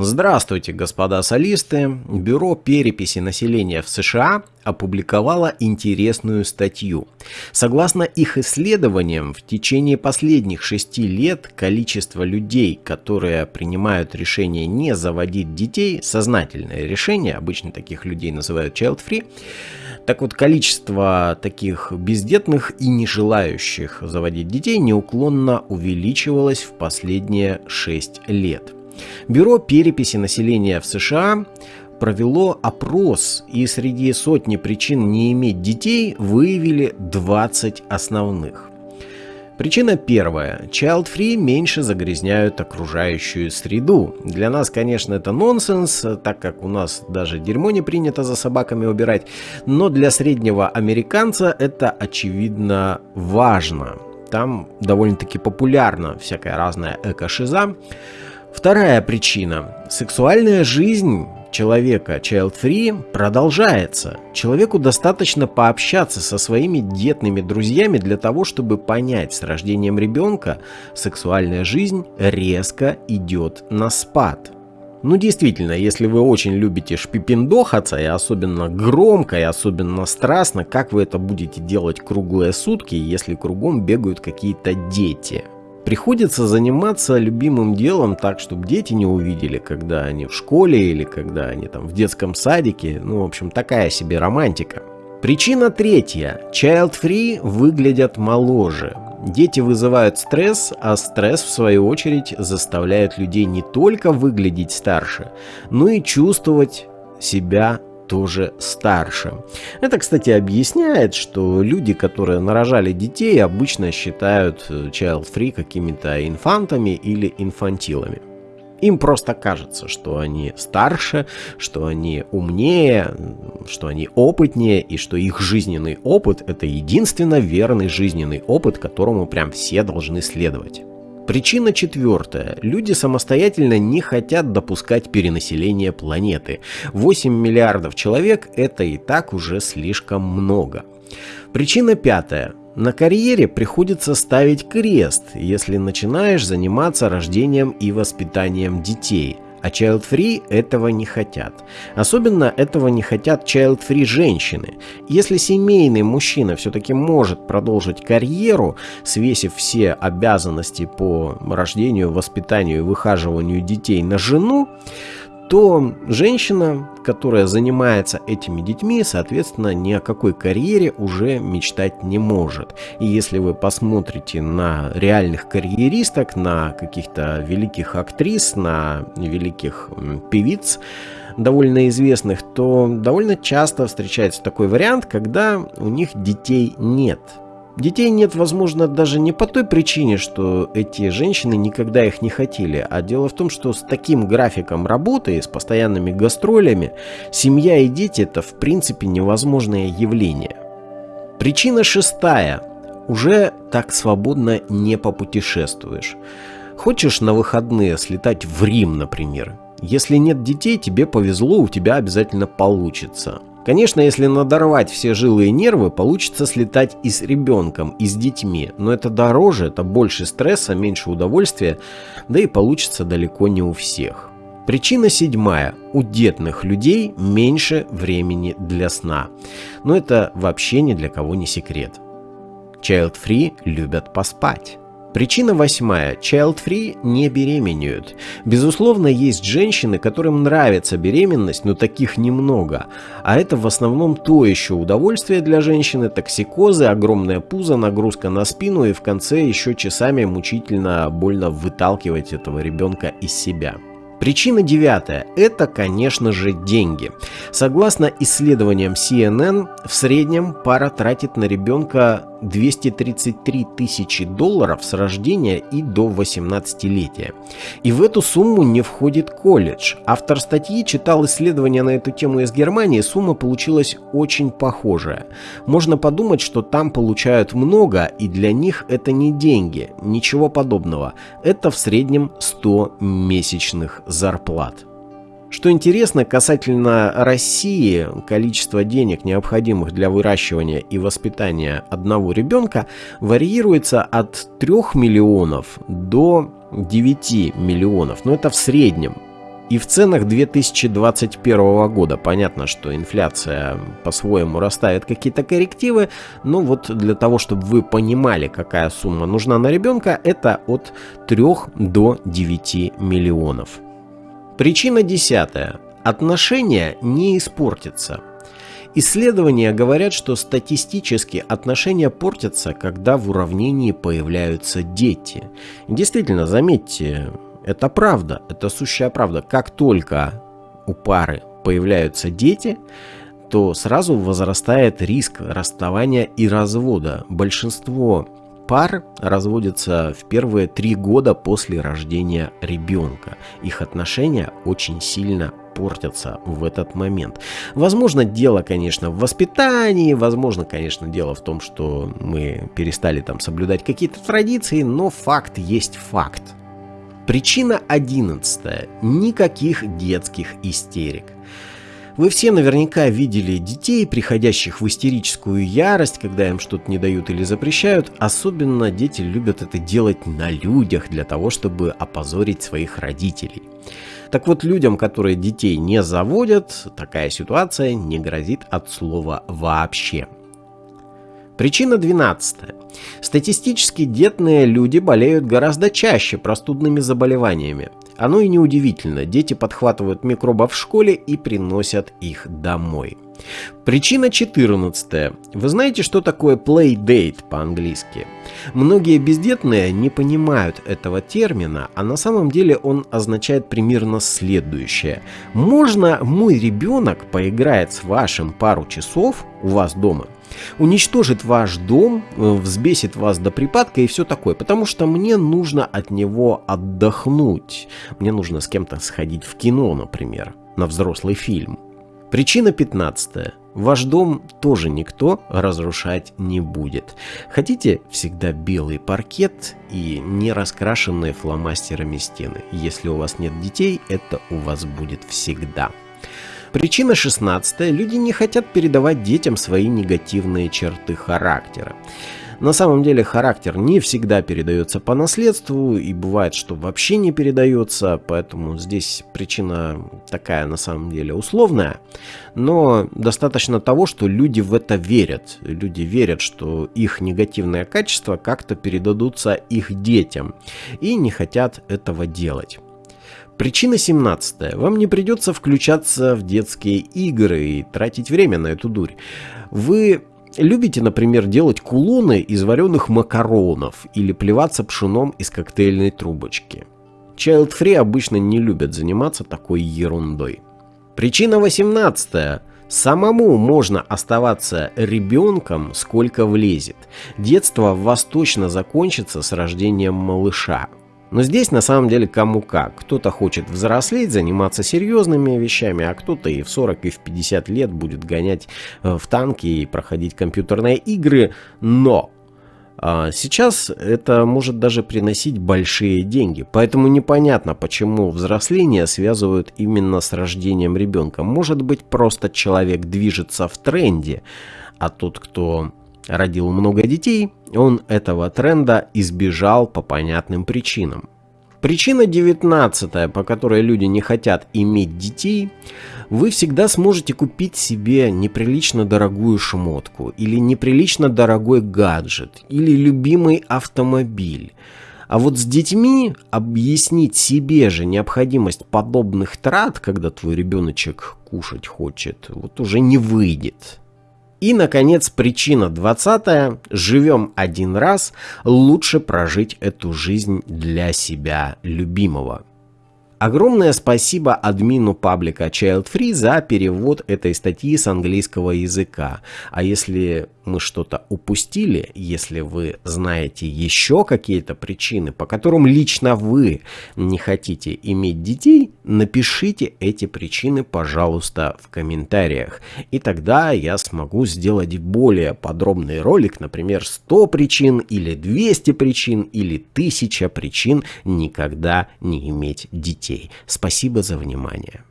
Здравствуйте, господа солисты! Бюро переписи населения в США опубликовало интересную статью. Согласно их исследованиям, в течение последних шести лет количество людей, которые принимают решение не заводить детей, сознательное решение, обычно таких людей называют child-free, так вот, количество таких бездетных и не желающих заводить детей неуклонно увеличивалось в последние шесть лет. Бюро переписи населения в США провело опрос и среди сотни причин не иметь детей выявили 20 основных. Причина первая. Child-free меньше загрязняют окружающую среду. Для нас, конечно, это нонсенс, так как у нас даже дерьмо не принято за собаками убирать, но для среднего американца это очевидно важно. Там довольно-таки популярна всякая разная эко-шиза. Вторая причина. Сексуальная жизнь человека child-free продолжается. Человеку достаточно пообщаться со своими детными друзьями для того, чтобы понять, с рождением ребенка сексуальная жизнь резко идет на спад. Ну действительно, если вы очень любите шпипендохаться, и особенно громко, и особенно страстно, как вы это будете делать круглые сутки, если кругом бегают какие-то дети – Приходится заниматься любимым делом так, чтобы дети не увидели, когда они в школе или когда они там в детском садике. Ну, в общем, такая себе романтика. Причина третья. Child-free выглядят моложе. Дети вызывают стресс, а стресс, в свою очередь, заставляет людей не только выглядеть старше, но и чувствовать себя тоже старше. Это, кстати, объясняет, что люди, которые нарожали детей, обычно считают э, child-free какими-то инфантами или инфантилами. Им просто кажется, что они старше, что они умнее, что они опытнее, и что их жизненный опыт – это единственно верный жизненный опыт, которому прям все должны следовать. Причина четвертая. Люди самостоятельно не хотят допускать перенаселение планеты. 8 миллиардов человек – это и так уже слишком много. Причина пятая. На карьере приходится ставить крест, если начинаешь заниматься рождением и воспитанием детей – а child-free этого не хотят. Особенно этого не хотят child-free женщины. Если семейный мужчина все-таки может продолжить карьеру, свесив все обязанности по рождению, воспитанию и выхаживанию детей на жену, то женщина, которая занимается этими детьми, соответственно, ни о какой карьере уже мечтать не может. И если вы посмотрите на реальных карьеристок, на каких-то великих актрис, на великих певиц, довольно известных, то довольно часто встречается такой вариант, когда у них детей нет. Детей нет, возможно, даже не по той причине, что эти женщины никогда их не хотели, а дело в том, что с таким графиком работы, с постоянными гастролями, семья и дети это в принципе невозможное явление. Причина шестая. Уже так свободно не попутешествуешь. Хочешь на выходные слетать в Рим, например? Если нет детей, тебе повезло, у тебя обязательно получится. Конечно, если надорвать все жилы и нервы, получится слетать и с ребенком, и с детьми. Но это дороже, это больше стресса, меньше удовольствия, да и получится далеко не у всех. Причина седьмая. У детных людей меньше времени для сна. Но это вообще ни для кого не секрет. Child-free любят поспать. Причина восьмая. Child-free не беременеют. Безусловно, есть женщины, которым нравится беременность, но таких немного. А это в основном то еще удовольствие для женщины, токсикозы, огромная пузо, нагрузка на спину и в конце еще часами мучительно больно выталкивать этого ребенка из себя. Причина девятая – это, конечно же, деньги. Согласно исследованиям CNN, в среднем пара тратит на ребенка 233 тысячи долларов с рождения и до 18-летия. И в эту сумму не входит колледж. Автор статьи читал исследования на эту тему из Германии, сумма получилась очень похожая. Можно подумать, что там получают много, и для них это не деньги, ничего подобного. Это в среднем 100 месячных зарплат. Что интересно, касательно России, количество денег, необходимых для выращивания и воспитания одного ребенка, варьируется от 3 миллионов до 9 миллионов. Но это в среднем. и в ценах 2021 года. Понятно, что инфляция по-своему расставит какие-то коррективы, но вот для того, чтобы вы понимали, какая сумма нужна на ребенка, это от 3 до 9 миллионов. Причина десятая. Отношения не испортятся. Исследования говорят, что статистически отношения портятся, когда в уравнении появляются дети. Действительно, заметьте, это правда, это сущая правда. Как только у пары появляются дети, то сразу возрастает риск расставания и развода. Большинство пар разводятся в первые три года после рождения ребенка. Их отношения очень сильно портятся в этот момент. Возможно, дело, конечно, в воспитании, возможно, конечно, дело в том, что мы перестали там соблюдать какие-то традиции, но факт есть факт. Причина одиннадцатая. Никаких детских истерик. Вы все наверняка видели детей, приходящих в истерическую ярость, когда им что-то не дают или запрещают. Особенно дети любят это делать на людях для того, чтобы опозорить своих родителей. Так вот, людям, которые детей не заводят, такая ситуация не грозит от слова «вообще». Причина 12. Статистически детные люди болеют гораздо чаще простудными заболеваниями. Оно и неудивительно, дети подхватывают микробов в школе и приносят их домой. Причина 14. Вы знаете, что такое playdate по-английски? Многие бездетные не понимают этого термина, а на самом деле он означает примерно следующее. Можно мой ребенок поиграет с вашим пару часов у вас дома – уничтожит ваш дом, э, взбесит вас до припадка и все такое, потому что мне нужно от него отдохнуть. Мне нужно с кем-то сходить в кино, например, на взрослый фильм. Причина 15. Ваш дом тоже никто разрушать не будет. Хотите всегда белый паркет и не раскрашенные фломастерами стены. Если у вас нет детей, это у вас будет всегда. Причина 16. Люди не хотят передавать детям свои негативные черты характера. На самом деле характер не всегда передается по наследству и бывает, что вообще не передается, поэтому здесь причина такая на самом деле условная. Но достаточно того, что люди в это верят. Люди верят, что их негативные качества как-то передадутся их детям и не хотят этого делать. Причина 17. Вам не придется включаться в детские игры и тратить время на эту дурь. Вы любите, например, делать кулоны из вареных макаронов или плеваться пшеном из коктейльной трубочки. Child-free обычно не любят заниматься такой ерундой. Причина 18. Самому можно оставаться ребенком, сколько влезет. Детство в вас точно закончится с рождением малыша. Но здесь на самом деле кому как. Кто-то хочет взрослеть, заниматься серьезными вещами, а кто-то и в 40, и в 50 лет будет гонять э, в танки и проходить компьютерные игры. Но а, Сейчас это может даже приносить большие деньги, поэтому непонятно, почему взросление связывают именно с рождением ребенка. Может быть, просто человек движется в тренде, а тот, кто родил много детей, он этого тренда избежал по понятным причинам. Причина 19, по которой люди не хотят иметь детей, вы всегда сможете купить себе неприлично дорогую шмотку, или неприлично дорогой гаджет, или любимый автомобиль. А вот с детьми объяснить себе же необходимость подобных трат, когда твой ребеночек кушать хочет, вот уже не выйдет. И, наконец, причина 20. Живем один раз, лучше прожить эту жизнь для себя любимого. Огромное спасибо админу паблика Child Free за перевод этой статьи с английского языка. А если мы что-то упустили, если вы знаете еще какие-то причины, по которым лично вы не хотите иметь детей, напишите эти причины, пожалуйста, в комментариях. И тогда я смогу сделать более подробный ролик, например, 100 причин или 200 причин или 1000 причин никогда не иметь детей. Спасибо за внимание.